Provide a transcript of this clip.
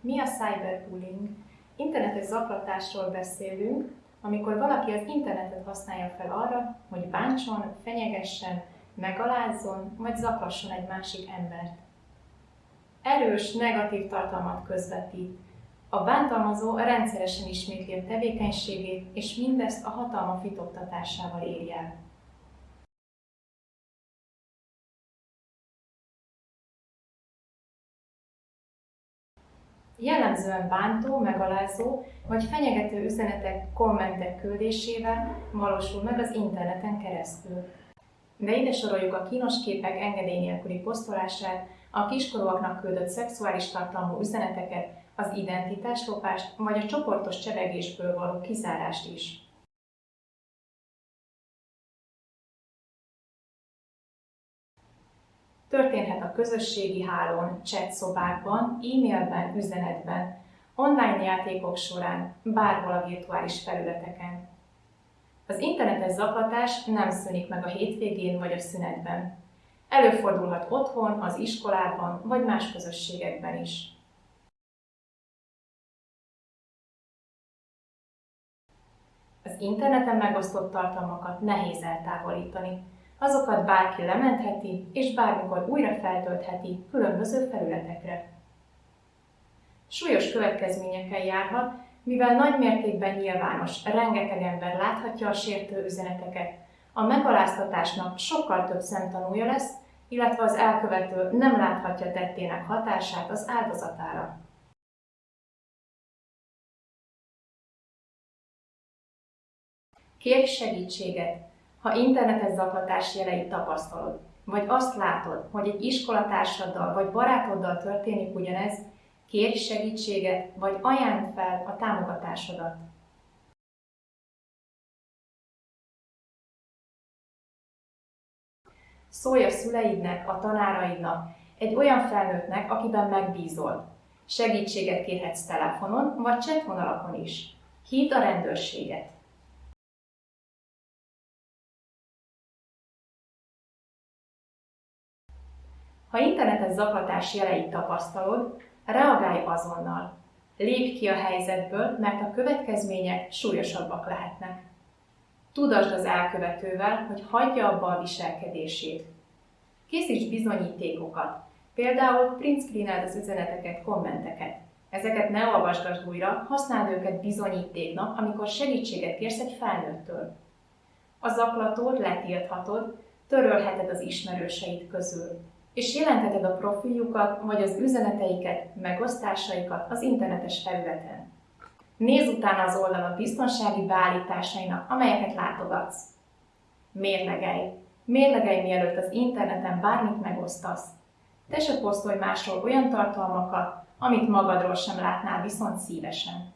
Mi a cyberbullying? Internetes zaklatásról beszélünk, amikor valaki az internetet használja fel arra, hogy bántson, fenyegessen, megalázzon vagy zaklasson egy másik embert. Erős, negatív tartalmat közvetít. A bántalmazó rendszeresen ismétli a tevékenységét, és mindezt a hatalma fitoktatásával éri el. Jellemzően bántó, megalázó vagy fenyegető üzenetek, kommentek küldésével valósul meg az interneten keresztül. De ide soroljuk a kínos képek engedély nélküli posztolását, a kiskorúaknak küldött szexuális tartalmú üzeneteket, az identitáslopást vagy a csoportos csevegésből való kizárást is. Történhet a közösségi hálón, chat szobákban, e-mailben, üzenetben, online játékok során, bárhol a virtuális felületeken. Az internetes zaklatás nem szűnik meg a hétvégén vagy a szünetben. Előfordulhat otthon, az iskolában vagy más közösségekben is. Az interneten megosztott tartalmakat nehéz eltávolítani, Azokat bárki lementheti, és bármikor újra feltöltheti különböző felületekre. Súlyos következményekkel járhat, mivel nagy mértékben nyilvános, rengeteg ember láthatja a sértő üzeneteket, a megaláztatásnak sokkal több szemtanúja lesz, illetve az elkövető nem láthatja tettének hatását az áldozatára. Kérj segítséget, ha internetes zaklatás jeleit tapasztalod, vagy azt látod, hogy egy iskolatársaddal vagy barátoddal történik ugyanez, kérj segítséget, vagy ajánld fel a támogatásodat. Szólj a szüleidnek, a tanáraidnak, egy olyan felnőttnek, akiben megbízol. Segítséget kérhetsz telefonon vagy csetvonalakon is. Hívd a rendőrséget. Ha internetes zaklatás jeleit tapasztalod, reagálj azonnal. Lépj ki a helyzetből, mert a következmények súlyosabbak lehetnek. Tudasd az elkövetővel, hogy hagyja abba a viselkedését. Készíts bizonyítékokat, például print screeneld az üzeneteket, kommenteket. Ezeket ne olvasgasd újra, használd őket bizonyítéknak, amikor segítséget kérsz egy felnőttől. A zaklatót letilthatod, törölheted az ismerőseid közül és jelentheted a profiljukat vagy az üzeneteiket, megosztásaikat az internetes felületen. Nézz utána az oldalon biztonsági beállításainak, amelyeket látogatsz. Mérlegelj! Mérlegelj, mielőtt az interneten bármit megosztasz. Te se posztolj másról olyan tartalmakat, amit magadról sem látnál viszont szívesen.